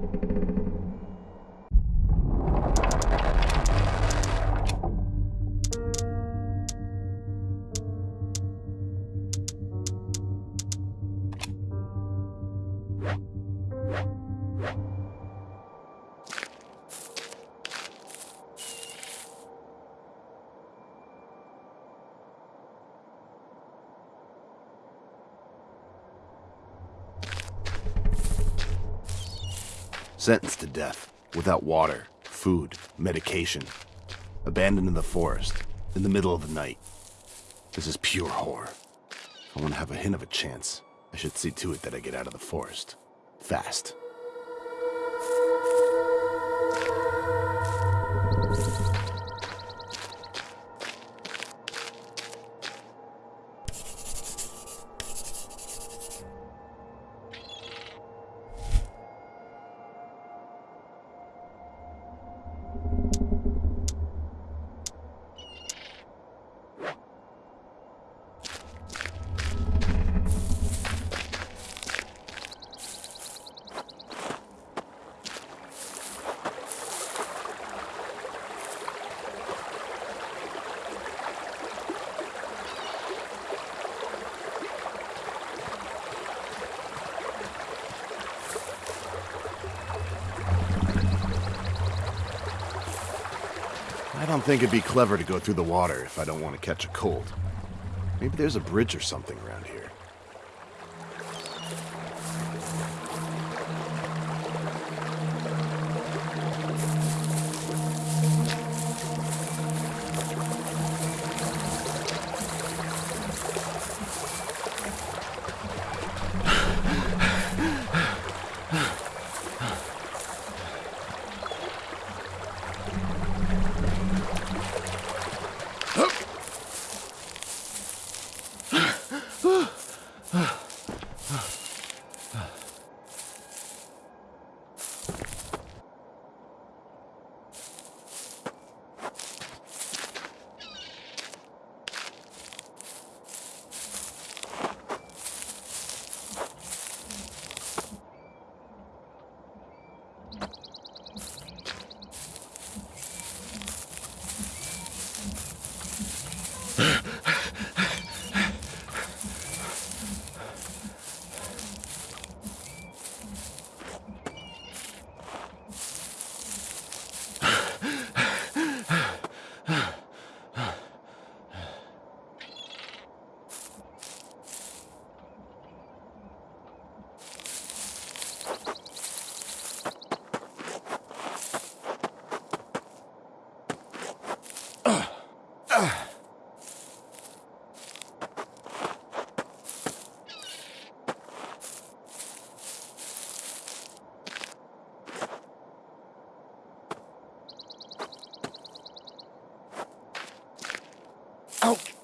うん。Sentenced to death, without water, food, medication. Abandoned in the forest, in the middle of the night. This is pure horror. If I want to have a hint of a chance, I should see to it that I get out of the forest. Fast. I don't think it'd be clever to go through the water if I don't want to catch a cold. Maybe there's a bridge or something around here. Oh.